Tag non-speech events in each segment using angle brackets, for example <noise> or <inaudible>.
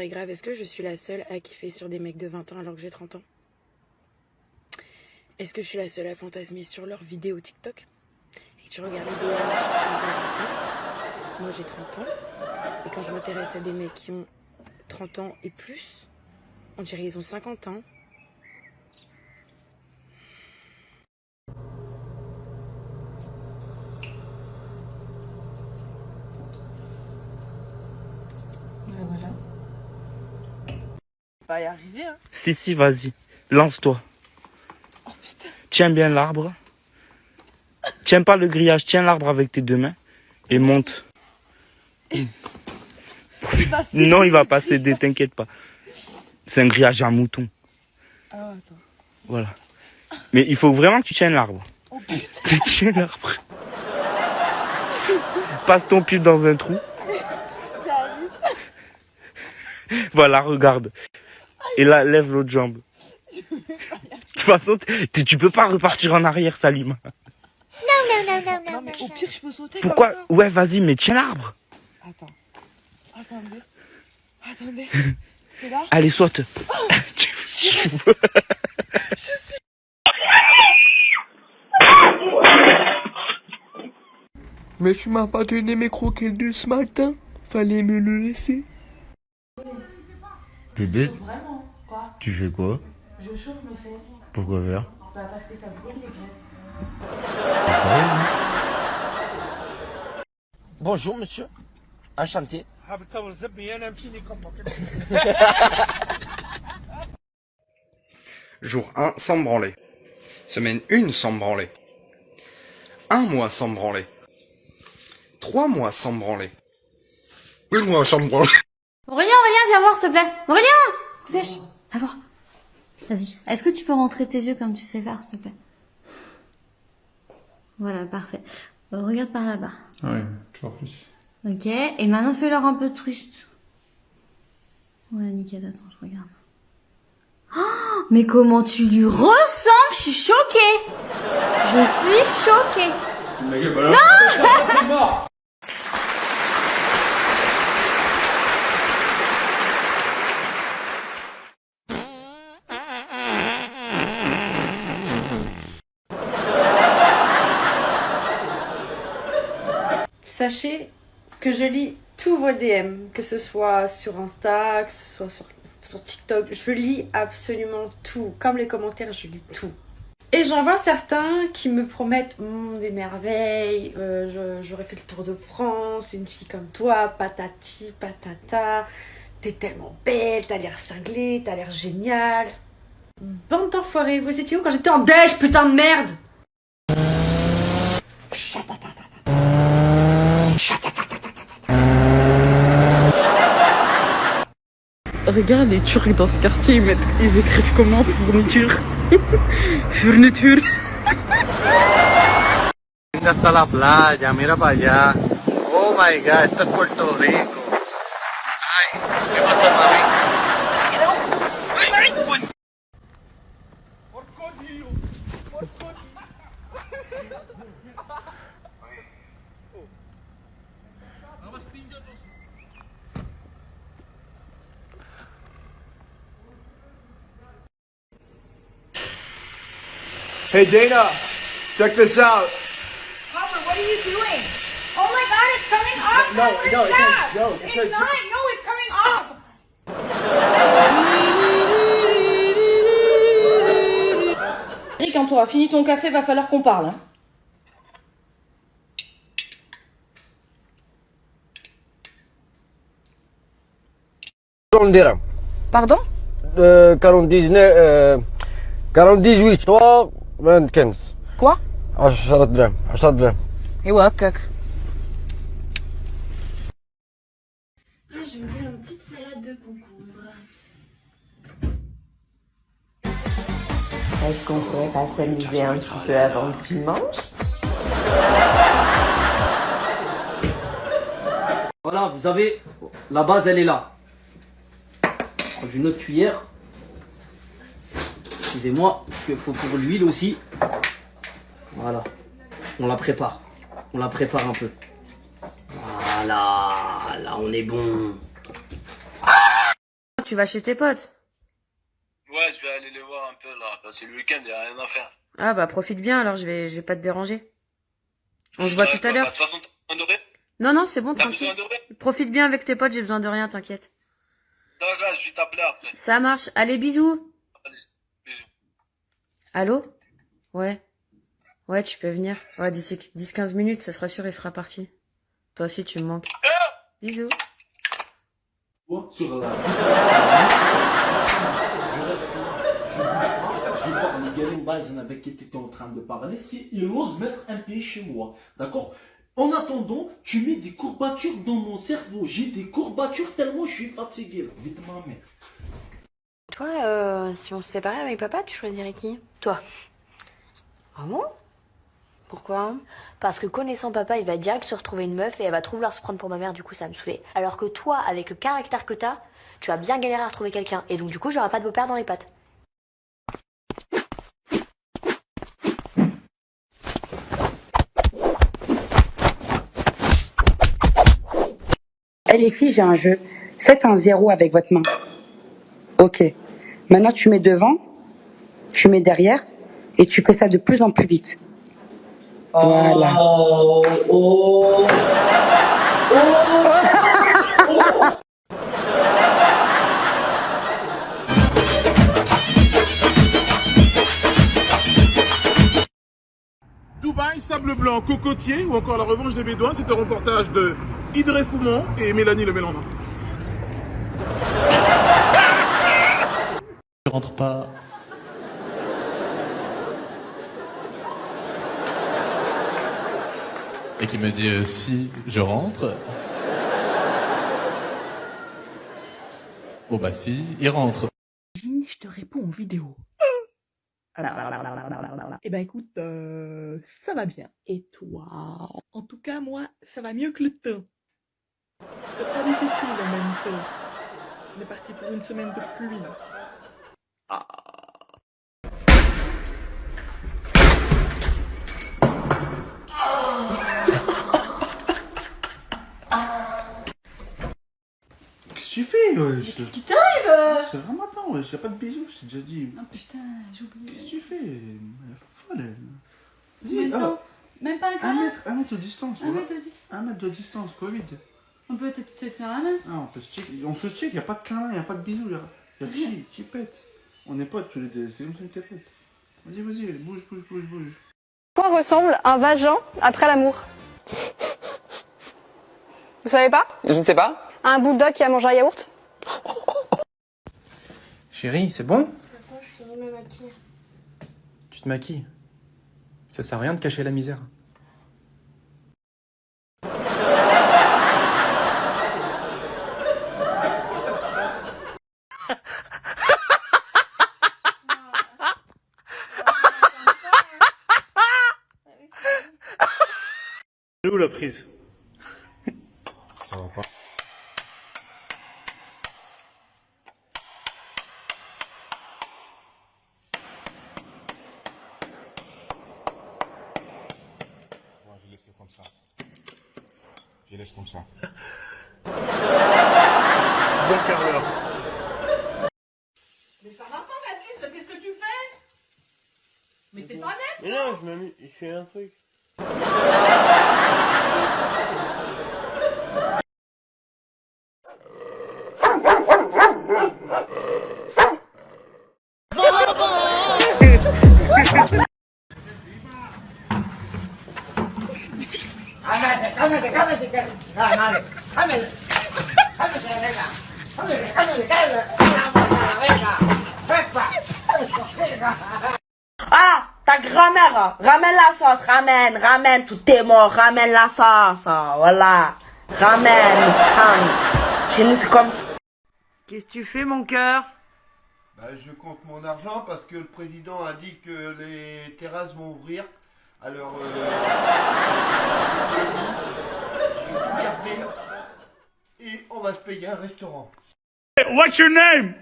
est-ce que je suis la seule à kiffer sur des mecs de 20 ans alors que j'ai 30 ans? Est-ce que je suis la seule à fantasmer sur leurs vidéos TikTok? Et que tu regardes les 20 ans? Moi j'ai 30 ans. Et quand je m'intéresse à des mecs qui ont 30 ans et plus, on dirait qu'ils ont 50 ans. Pas y arriver, hein. Si, si, vas-y. Lance-toi. Oh. Tiens bien l'arbre. Tiens pas le grillage, tiens l'arbre avec tes deux mains. Et monte. Il va Non, il va pas céder, t'inquiète pas. C'est un grillage à mouton. Ah, attends. Voilà. Mais il faut vraiment que tu tiennes l'arbre. Oh. <laughs> Tu tiens l'arbre. Passe ton pied dans un trou. Voilà, regarde. Et là, lève l'autre jambe. De toute façon, tu peux pas repartir en arrière, Salima. Non, mais au pire, je peux sauter Pourquoi comme ça. Ouais, vas-y, mais tiens l'arbre. Attends. Attendez. Attendez. <laughs> Et là Allez, saute. <laughs> Tu- tu veux- <laughs> Mais tu m'as pas donné mes croquettes de ce matin. Fallait me le laisser. Bébé, tu fais quoi Je chauffe mes fesses. Pourquoi faire Bah parce que ça brûle les graisses. Sérieux Bonjour monsieur, enchanté. <laughs> Jour 1 sans branler. Semaine 1 sans branler. Un mois sans branler. Trois mois sans branler. Une mois sans branler. Aurélien, Aurélien, viens voir s'il te plaît. Aurélien Dépêche, viens voir. Vas-y, est-ce que tu peux rentrer tes yeux comme tu sais faire s'il te plaît? Voilà, parfait. Euh, regarde par là-bas. Ouais, toujours plus. Ok, et maintenant fais-leur un peu triste. Ouais, nickel, attends, je regarde. Oh, mais comment tu lui ressembles? Je suis choquée Je suis choquée <laughs> Sachez que je lis tous vos DM, que ce soit sur Insta, que ce soit sur, TikTok. Je lis absolument tout. Comme les commentaires, je lis tout. Et j'en vois certains qui me promettent mm, des merveilles, euh, j'aurais fait le tour de France, une fille comme toi, patati, patata, t'es tellement belle, t'as l'air cinglée, t'as l'air génial. Bande d'enfoirés, vous étiez où quand j'étais en déj, putain de merde? Regarde les Turcs dans ce quartier, ils, mettent, ils écrivent comment fourniture <laughs> Fourniture Hasta la playa, mira para allá. Oh my god, esto es Puerto Rico. Ay, ¿qué pasó, Hey Dana, check this out. Papa, what are you doing? Oh my god, it's coming off! No, no, it stop! says- no, it it's not! No, it's coming off! Eric, quand tu auras fini ton café, va falloir qu'on parle. hein. Pardon Euh, 49, euh, 48, 3, 25. Quoi 10 درهم 10 درهم Et ouais, cac. Ah, je vais me faire une petite salade de concombre. Est-ce qu'on pourrait pas s'amuser un petit peu avant que tu manges Voilà, vous avez la base, elle est là. J'ai une autre cuillère. Excusez-moi, parce qu'il faut pour l'huile aussi. Voilà, on la prépare. On la prépare un peu. Voilà, là on est bon. tu vas chez tes potes. Ouais, je vais aller les voir un peu là. Parce que le week-end, y a rien à faire. Ah bah profite bien alors, je vais, je vais pas te déranger. On se voit tout à Bah, l'heure. De toute façon, t'as besoin de rien? Non, non, c'est bon, tranquille. Profite bien avec tes potes, j'ai besoin de rien, t'inquiète. Je vais t'appeler après. Ça marche. Allez, bisous. Allez, bisous. Allô? Ouais. Ouais, tu peux venir. Ouais, d'ici 10-15 minutes, ça sera sûr, il sera parti. Toi aussi, tu me manques. Bisous. sur la. Je reste je bouge pas, je vais voir le avec qui tu étais en train de parler, si il ose mettre un pied chez moi. D'accord? En attendant, tu mets des courbatures dans mon cerveau. J'ai des courbatures tellement je suis fatigué. Vite ma mère. Toi, euh, si on se séparait avec papa, tu choisirais qui? Toi. Ah bon? Pourquoi? Parce que connaissant papa, il va direct se retrouver une meuf et elle va trop vouloir se prendre pour ma mère, du coup ça va me saouler. Alors que toi, avec le caractère que t'as, tu vas bien galérer à retrouver quelqu'un. Et donc du coup, j'aurai pas de beau-père dans les pattes. Eh les filles, j'ai un jeu. Faites un zéro avec votre main. Ok. Maintenant, tu mets devant, tu mets derrière, et tu fais ça de plus en plus vite. Voilà. Dubaï, sable blanc, cocotier ou encore la revanche des Bédouins, c'est un reportage de Idré Foumont et Mélanie Le Mélandin. Je rentre pas. Et qui me dit euh, si je rentre. Bon bah si, il rentre. Je te réponds en vidéo. Eh ben écoute, euh, ça va bien. Et toi? En tout cas, moi, ça va mieux que le temps. C'est pas difficile en même temps. On est parti pour une semaine de pluie. Qu'est-ce que tu fais, wesh Qu'est-ce qui t'arrive C'est Ramadan, wesh, y'a pas de bisous, je t'ai déjà dit. Oh putain, j'ai oublié. Qu'est-ce que tu fais Elle est folle, elle. Dis, temps oh, Même pas un un câlin mètre, un mètre de distance. Un voilà. mètre de distance. Un mètre de distance, Covid. On peut te se tenir la main Ah, on peut se check, on se check, y'a pas de câlin, y'a pas de bisous, y'a y a chi, chi pète. On est potes tous les deux, c'est comme ça que t'es. Vas-y, vas-y, bouge, bouge, bouge, bouge. quoi ressemble un vagin après l'amour Vous savez pas Je ne sais pas. Un bulldog qui a mangé un yaourt <laughs> Chérie, c'est bon Attends, je finis ma maquille. Tu te maquilles. Ça sert à rien de cacher la misère. La prise <laughs> Ça va pas. Ouais, je laisse comme ça. Je laisse comme ça. <laughs> Bon carreleur. Mais ça va pas, Baptiste, qu'est-ce que tu fais? Mais t'es pas net Mais non, je m'ai mis, je fais un truc. <laughs> Ah, <laughs> ta grand-mère, ramène la sauce, ramène, ramène, tout est mort, ramène la sauce, voilà. Ramène, sang. Chez nous, c'est comme ça. Qu'est-ce que tu fais, mon cœur? Bah, je compte mon argent parce que le président a dit que les terrasses vont ouvrir. Alors, euh, je vais tout garder et on va se payer un restaurant. What's your name?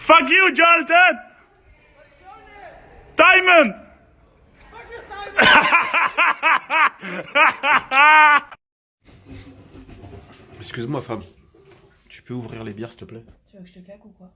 Fuck you, Jonathan! Diamond! Excuse-moi, femme. Tu peux ouvrir les bières, s'il te plaît? Tu veux que je te claque ou quoi?